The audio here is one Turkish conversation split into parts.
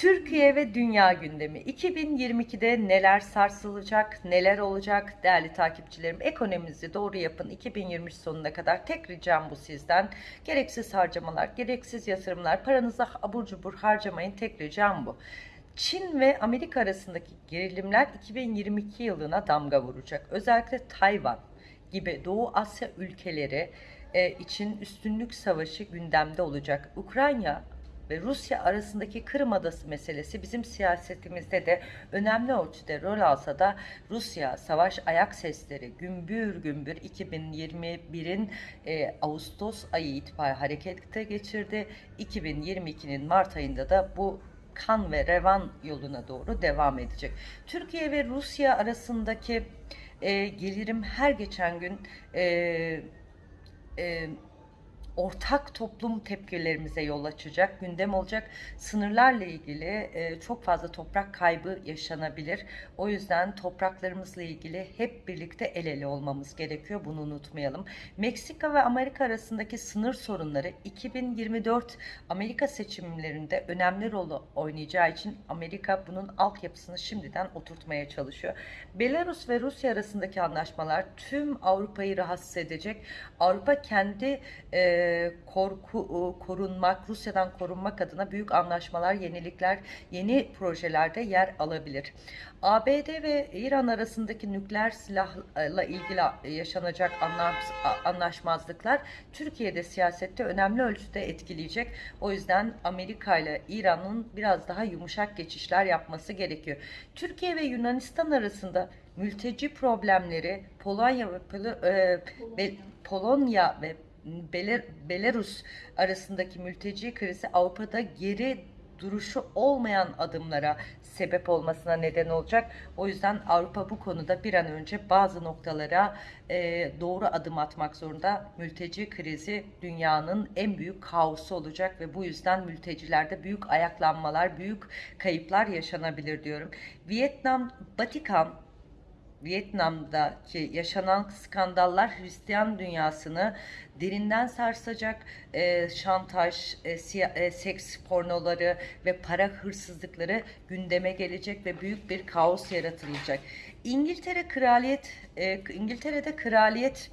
Türkiye ve dünya gündemi 2022'de neler sarsılacak, neler olacak değerli takipçilerim ekonominizi doğru yapın 2023 sonuna kadar tek ricam bu sizden gereksiz harcamalar, gereksiz yatırımlar paranızı abur cubur harcamayın tek ricam bu. Çin ve Amerika arasındaki gerilimler 2022 yılına damga vuracak. Özellikle Tayvan gibi Doğu Asya ülkeleri e, için üstünlük savaşı gündemde olacak. Ukrayna ve Rusya arasındaki Kırım Adası meselesi bizim siyasetimizde de önemli ölçüde rol alsa da Rusya savaş ayak sesleri gümbür gümbür 2021'in e, Ağustos ayı itibariyle harekete geçirdi. 2022'nin Mart ayında da bu kan ve revan yoluna doğru devam edecek. Türkiye ve Rusya arasındaki e, gelirim her geçen gün e, e, ortak toplum tepkilerimize yol açacak, gündem olacak. Sınırlarla ilgili e, çok fazla toprak kaybı yaşanabilir. O yüzden topraklarımızla ilgili hep birlikte el ele olmamız gerekiyor. Bunu unutmayalım. Meksika ve Amerika arasındaki sınır sorunları 2024 Amerika seçimlerinde önemli rol oynayacağı için Amerika bunun altyapısını şimdiden oturtmaya çalışıyor. Belarus ve Rusya arasındaki anlaşmalar tüm Avrupa'yı rahatsız edecek. Avrupa kendi e, korku korunmak, Rusya'dan korunmak adına büyük anlaşmalar, yenilikler, yeni projelerde yer alabilir. ABD ve İran arasındaki nükleer silahla ilgili yaşanacak anlaşmazlıklar Türkiye'de siyasette önemli ölçüde etkileyecek. O yüzden Amerika ile İran'ın biraz daha yumuşak geçişler yapması gerekiyor. Türkiye ve Yunanistan arasında mülteci problemleri Polonya ve Polonya ve Belar Belarus arasındaki mülteci krizi Avrupa'da geri duruşu olmayan adımlara sebep olmasına neden olacak. O yüzden Avrupa bu konuda bir an önce bazı noktalara e, doğru adım atmak zorunda. Mülteci krizi dünyanın en büyük kaosu olacak ve bu yüzden mültecilerde büyük ayaklanmalar, büyük kayıplar yaşanabilir diyorum. Vietnam, Vatikan Vietnam'daki yaşanan skandallar Hristiyan dünyasını derinden sarsacak. E, şantaj, e, siya, e, seks pornoları ve para hırsızlıkları gündeme gelecek ve büyük bir kaos yaratılacak. İngiltere kraliyet, e, İngiltere'de kraliyet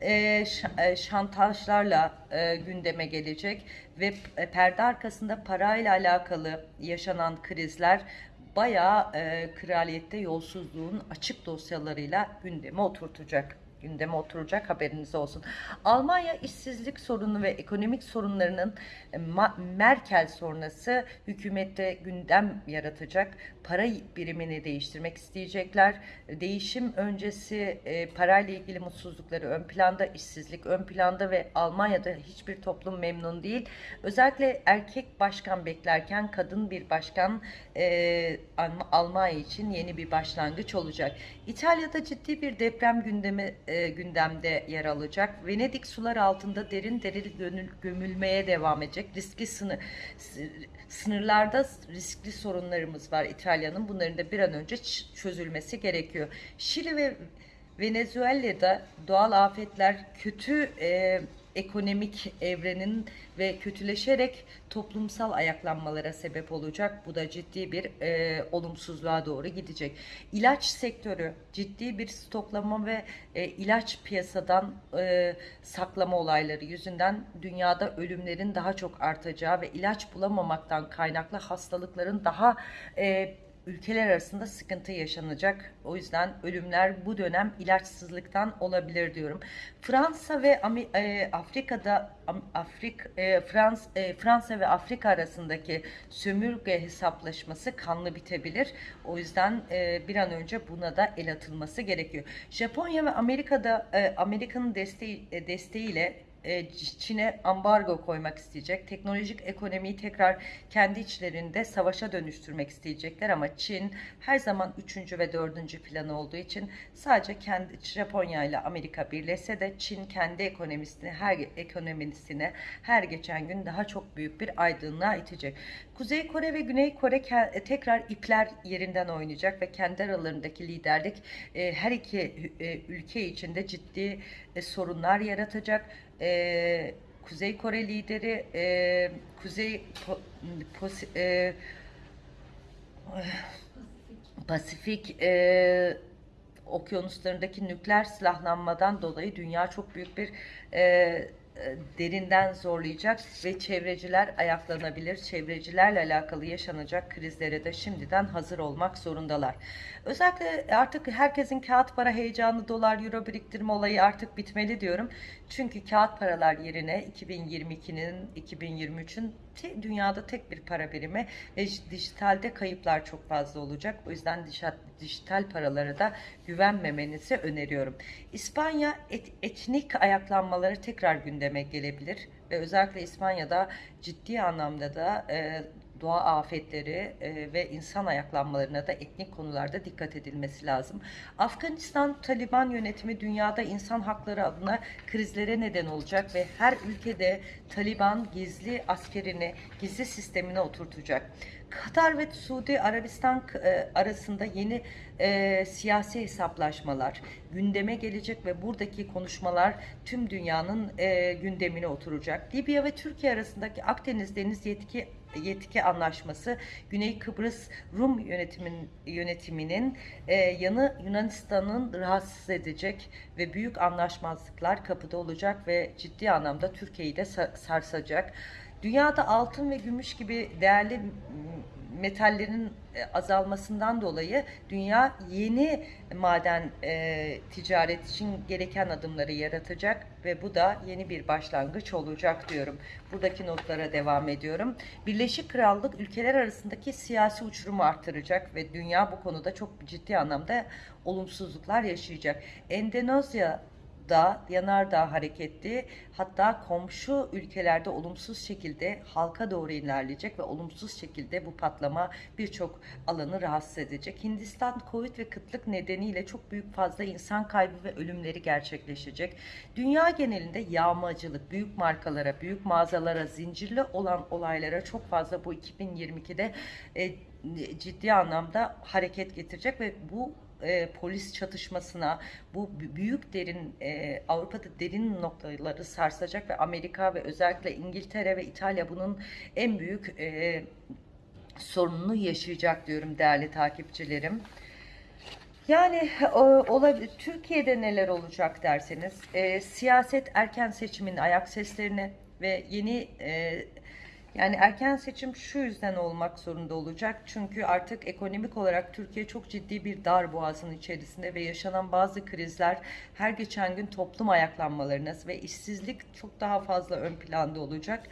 e, e şantajlarla e, gündeme gelecek ve perde arkasında parayla alakalı yaşanan krizler bayağı e, kraliyette yolsuzluğun açık dosyalarıyla gündeme oturtacak gündeme oturacak haberiniz olsun. Almanya işsizlik sorunu ve ekonomik sorunlarının e, Merkel sonrası hükümette gündem yaratacak. Para birimini değiştirmek isteyecekler. Değişim öncesi e, parayla ilgili mutsuzlukları ön planda, işsizlik ön planda ve Almanya'da hiçbir toplum memnun değil. Özellikle erkek başkan beklerken kadın bir başkan e, Almanya için yeni bir başlangıç olacak. İtalya'da ciddi bir deprem gündemi e, gündemde yer alacak. Venedik sular altında derin derin gömülmeye devam edecek. Riskli sınır, sınırlarda riskli sorunlarımız var İtalya'nın. Bunların da bir an önce çözülmesi gerekiyor. Şili ve Venezuela'da doğal afetler kötü e, ekonomik evrenin ve kötüleşerek toplumsal ayaklanmalara sebep olacak. Bu da ciddi bir e, olumsuzluğa doğru gidecek. İlaç sektörü ciddi bir stoklama ve e, ilaç piyasadan e, saklama olayları yüzünden dünyada ölümlerin daha çok artacağı ve ilaç bulamamaktan kaynaklı hastalıkların daha e, ülkeler arasında sıkıntı yaşanacak. O yüzden ölümler bu dönem ilaçsızlıktan olabilir diyorum. Fransa ve e, Afrika'da Afrik e, Frans e, Fransa ve Afrika arasındaki sömürge hesaplaşması kanlı bitebilir. O yüzden bir an önce buna da el atılması gerekiyor. Japonya ve Amerika'da Amerika'nın desteği desteğiyle Çin'e ambargo koymak isteyecek. Teknolojik ekonomiyi tekrar kendi içlerinde savaşa dönüştürmek isteyecekler ama Çin her zaman üçüncü ve dördüncü planı olduğu için sadece kendi Japonya ile Amerika birleşse de Çin kendi ekonomisini her ekonomisine her geçen gün daha çok büyük bir aydınlığa itecek. Kuzey Kore ve Güney Kore e, tekrar ipler yerinden oynayacak ve kendi aralarındaki liderlik e, her iki ülke içinde ciddi sorunlar yaratacak e, Kuzey Kore lideri e, Kuzey po, pos, e, Pasifik e, okyanuslarındaki nükleer silahlanmadan dolayı dünya çok büyük bir e, derinden zorlayacak ve çevreciler ayaklanabilir. Çevrecilerle alakalı yaşanacak krizlere de şimdiden hazır olmak zorundalar. Özellikle artık herkesin kağıt para heyecanı, dolar, euro biriktirme olayı artık bitmeli diyorum. Çünkü kağıt paralar yerine 2022'nin, 2023'ün te- dünyada tek bir para birimi ve dijitalde kayıplar çok fazla olacak. O yüzden dijital paralara da güvenmemenizi öneriyorum. İspanya et- etnik ayaklanmaları tekrar gündeme gelebilir ve özellikle İspanya'da ciddi anlamda da e, doğa afetleri e, ve insan ayaklanmalarına da etnik konularda dikkat edilmesi lazım. Afganistan Taliban yönetimi dünyada insan hakları adına krizlere neden olacak ve her ülkede Taliban gizli askerini, gizli sistemine oturtacak. Katar ve Suudi Arabistan e, arasında yeni e, siyasi hesaplaşmalar gündeme gelecek ve buradaki konuşmalar tüm dünyanın e, gündemine oturacak. Libya ve Türkiye arasındaki Akdeniz Deniz Yetki Yetki Anlaşması Güney Kıbrıs Rum yönetimin, yönetiminin e, yanı Yunanistan'ın rahatsız edecek ve büyük anlaşmazlıklar kapıda olacak ve ciddi anlamda Türkiye'yi de sa- sarsacak. Dünyada altın ve gümüş gibi değerli metallerin e, azalmasından dolayı dünya yeni maden e, ticaret için gereken adımları yaratacak ve bu da yeni bir başlangıç olacak diyorum. Buradaki notlara devam ediyorum. Birleşik Krallık ülkeler arasındaki siyasi uçurumu artıracak ve dünya bu konuda çok ciddi anlamda olumsuzluklar yaşayacak. Endonezya da yanardağ hareketli hatta komşu ülkelerde olumsuz şekilde halka doğru ilerleyecek ve olumsuz şekilde bu patlama birçok alanı rahatsız edecek. Hindistan Covid ve kıtlık nedeniyle çok büyük fazla insan kaybı ve ölümleri gerçekleşecek. Dünya genelinde yağmacılık, büyük markalara, büyük mağazalara, zincirli olan olaylara çok fazla bu 2022'de e, ciddi anlamda hareket getirecek ve bu e, polis çatışmasına bu büyük derin e, Avrupa'da derin noktaları sarsacak ve Amerika ve özellikle İngiltere ve İtalya bunun en büyük e, sorununu yaşayacak diyorum değerli takipçilerim. Yani olabilir. Türkiye'de neler olacak derseniz, e, siyaset erken seçimin ayak seslerini ve yeni e, yani erken seçim şu yüzden olmak zorunda olacak. Çünkü artık ekonomik olarak Türkiye çok ciddi bir dar boğazın içerisinde ve yaşanan bazı krizler her geçen gün toplum ayaklanmalarına ve işsizlik çok daha fazla ön planda olacak.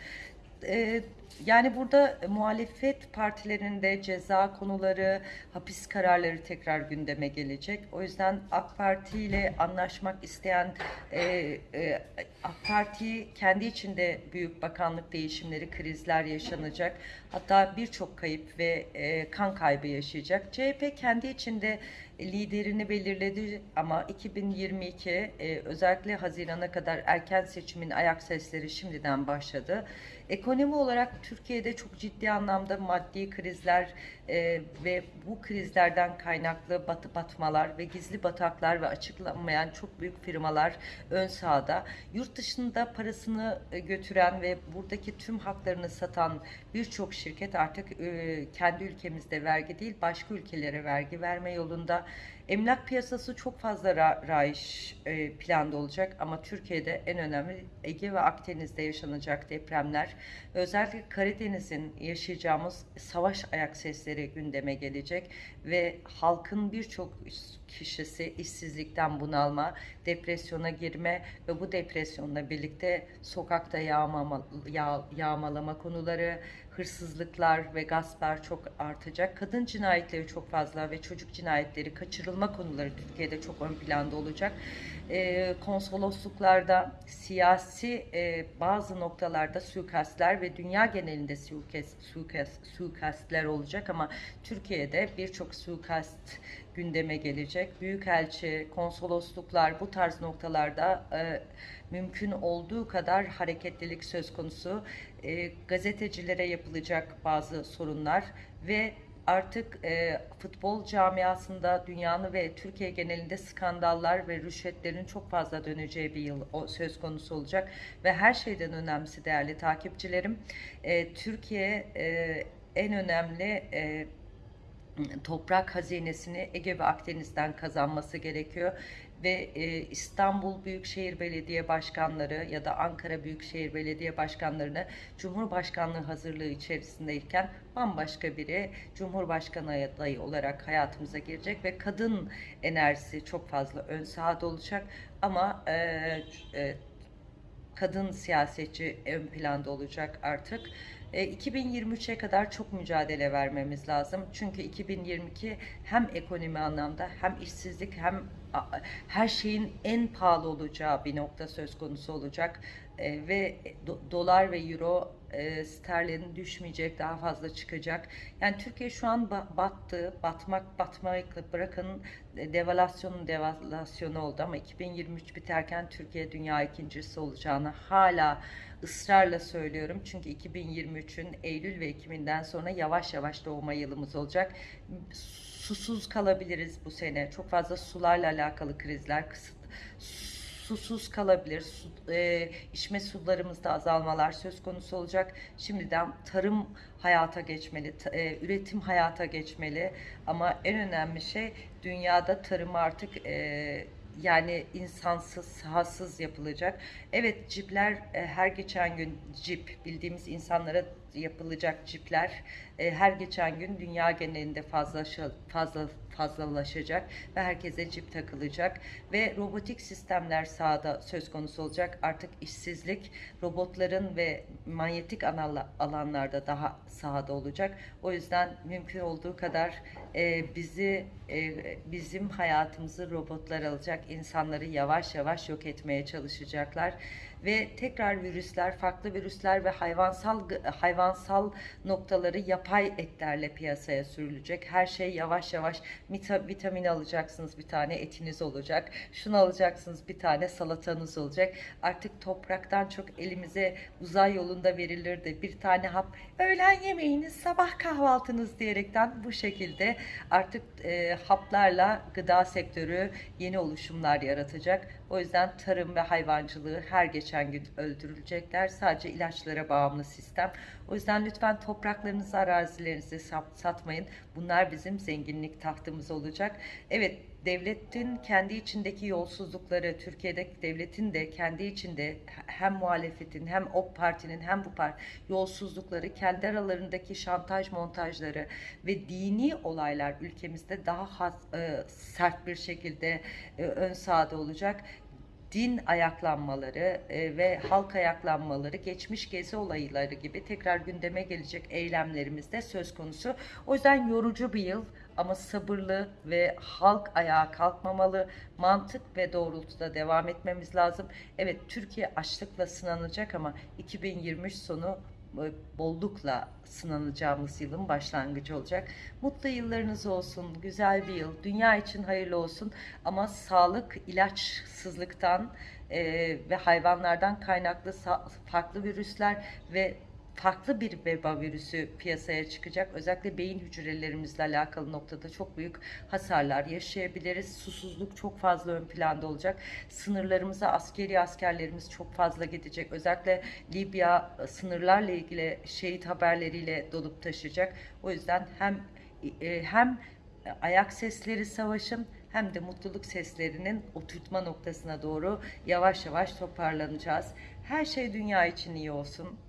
Ee, yani burada muhalefet partilerinde ceza konuları, hapis kararları tekrar gündeme gelecek. O yüzden AK Parti ile anlaşmak isteyen e, e, AK Parti kendi içinde büyük bakanlık değişimleri, krizler yaşanacak. Hatta birçok kayıp ve e, kan kaybı yaşayacak. CHP kendi içinde liderini belirledi ama 2022 e, özellikle Haziran'a kadar erken seçimin ayak sesleri şimdiden başladı. Ekonomi olarak Türkiye'de çok ciddi anlamda maddi krizler e, ve bu krizlerden kaynaklı batı batmalar ve gizli bataklar ve açıklanmayan çok büyük firmalar ön sahada. Yurt dışında parasını e, götüren ve buradaki tüm haklarını satan birçok şirket artık e, kendi ülkemizde vergi değil başka ülkelere vergi verme yolunda. Emlak piyasası çok fazla ra rayiş e, planda olacak ama Türkiye'de en önemli Ege ve Akdeniz'de yaşanacak depremler. Özellikle Karadeniz'in yaşayacağımız savaş ayak sesleri gündeme gelecek ve halkın birçok kişisi işsizlikten bunalma, depresyona girme ve bu depresyonla birlikte sokakta yağmama, yağ, yağmalama konuları, hırsızlıklar ve gasplar çok artacak. Kadın cinayetleri çok fazla ve çocuk cinayetleri, kaçırılma konuları Türkiye'de çok ön planda olacak. Ee, konsolosluklarda siyasi e, bazı noktalarda suikastler ve dünya genelinde suikast, suikast, suikastler olacak ama Türkiye'de birçok suikast gündeme gelecek. Büyükelçi, konsolosluklar bu tarz noktalarda e, mümkün olduğu kadar hareketlilik söz konusu. E, gazetecilere yapılacak bazı sorunlar ve artık e, futbol camiasında dünyanın ve Türkiye genelinde skandallar ve rüşvetlerin çok fazla döneceği bir yıl o, söz konusu olacak ve her şeyden önemlisi değerli takipçilerim e, Türkiye e, en önemli e, toprak hazinesini Ege ve Akdeniz'den kazanması gerekiyor ve e, İstanbul Büyükşehir Belediye Başkanları ya da Ankara Büyükşehir Belediye Başkanlarını Cumhurbaşkanlığı hazırlığı içerisindeyken bambaşka biri Cumhurbaşkanı adayı olarak hayatımıza girecek ve kadın enerjisi çok fazla ön sahada olacak ama e, e, kadın siyasetçi ön planda olacak artık. E, 2023'e kadar çok mücadele vermemiz lazım. Çünkü 2022 hem ekonomi anlamda hem işsizlik hem her şeyin en pahalı olacağı bir nokta söz konusu olacak. E, ve do- dolar ve euro e, sterlin düşmeyecek, daha fazla çıkacak. Yani Türkiye şu an ba- battı, batmak batmakla bırakın e, devalüasyonun devalüasyonu oldu ama 2023 biterken Türkiye dünya ikincisi olacağını hala ısrarla söylüyorum. Çünkü 2023'ün Eylül ve Ekim'inden sonra yavaş yavaş doğma yılımız olacak. Susuz kalabiliriz bu sene. Çok fazla sularla alakalı krizler, kısıt susuz kalabilir. Su, e, içme sularımızda azalmalar söz konusu olacak. Şimdiden tarım hayata geçmeli, e, üretim hayata geçmeli. Ama en önemli şey dünyada tarım artık e, yani insansız, sahasız yapılacak. Evet cipler e, her geçen gün cip bildiğimiz insanlara yapılacak cipler e, her geçen gün dünya genelinde fazla fazla fazlalaşacak ve herkese cip takılacak ve robotik sistemler sahada söz konusu olacak. Artık işsizlik robotların ve manyetik alanlarda daha sahada olacak. O yüzden mümkün olduğu kadar e, bizi e, bizim hayatımızı robotlar alacak. insanları yavaş yavaş yok etmeye çalışacaklar ve tekrar virüsler, farklı virüsler ve hayvansal hayvansal noktaları yapay etlerle piyasaya sürülecek. Her şey yavaş yavaş Vita- vitamin alacaksınız bir tane etiniz olacak. Şunu alacaksınız bir tane salatanız olacak. Artık topraktan çok elimize uzay yolunda verilirdi. Bir tane hap öğlen yemeğiniz sabah kahvaltınız diyerekten bu şekilde artık e, haplarla gıda sektörü yeni oluşumlar yaratacak. O yüzden tarım ve hayvancılığı her geçen gün öldürülecekler. Sadece ilaçlara bağımlı sistem. O yüzden lütfen topraklarınızı, arazilerinizi sat- satmayın. Bunlar bizim zenginlik tahtımız olacak. Evet, devletin kendi içindeki yolsuzlukları, Türkiye'deki devletin de kendi içinde hem muhalefetin hem o partinin hem bu parti yolsuzlukları, kendi aralarındaki şantaj montajları ve dini olaylar ülkemizde daha has- e, sert bir şekilde e, ön sahada olacak din ayaklanmaları e, ve halk ayaklanmaları, geçmiş gezi olayları gibi tekrar gündeme gelecek eylemlerimiz de söz konusu. O yüzden yorucu bir yıl ama sabırlı ve halk ayağa kalkmamalı, mantık ve doğrultuda devam etmemiz lazım. Evet Türkiye açlıkla sınanacak ama 2023 sonu e, bollukla sınanacağımız yılın başlangıcı olacak. Mutlu yıllarınız olsun, güzel bir yıl, dünya için hayırlı olsun ama sağlık ilaçsızlıktan e, ve hayvanlardan kaynaklı farklı virüsler ve farklı bir veba virüsü piyasaya çıkacak. Özellikle beyin hücrelerimizle alakalı noktada çok büyük hasarlar yaşayabiliriz. Susuzluk çok fazla ön planda olacak. Sınırlarımıza askeri askerlerimiz çok fazla gidecek. Özellikle Libya e, sınırlarla ilgili şehit haberleriyle dolup taşıyacak. O yüzden hem e, hem ayak sesleri savaşın hem de mutluluk seslerinin oturtma noktasına doğru yavaş yavaş toparlanacağız. Her şey dünya için iyi olsun.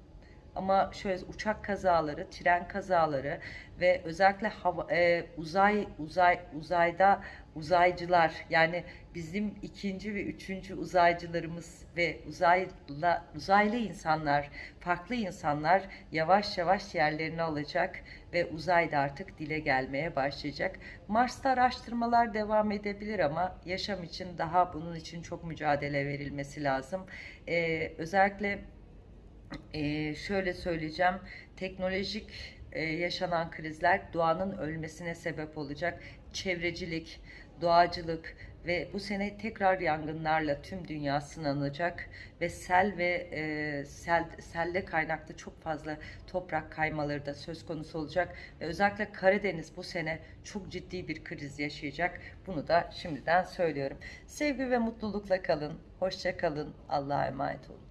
Ama şöyle uçak kazaları, tren kazaları ve özellikle hava, e, uzay uzay uzayda uzaycılar yani bizim ikinci ve üçüncü uzaycılarımız ve uzayla uzaylı insanlar, farklı insanlar yavaş yavaş yerlerini alacak ve uzayda artık dile gelmeye başlayacak. Mars'ta araştırmalar devam edebilir ama yaşam için daha bunun için çok mücadele verilmesi lazım. E, özellikle ee, şöyle söyleyeceğim, teknolojik e, yaşanan krizler doğanın ölmesine sebep olacak. Çevrecilik, doğacılık ve bu sene tekrar yangınlarla tüm dünya sınanacak ve sel ve e, sel, selle kaynaklı çok fazla toprak kaymaları da söz konusu olacak ve özellikle Karadeniz bu sene çok ciddi bir kriz yaşayacak. Bunu da şimdiden söylüyorum. Sevgi ve mutlulukla kalın, hoşça kalın, Allah'a emanet olun.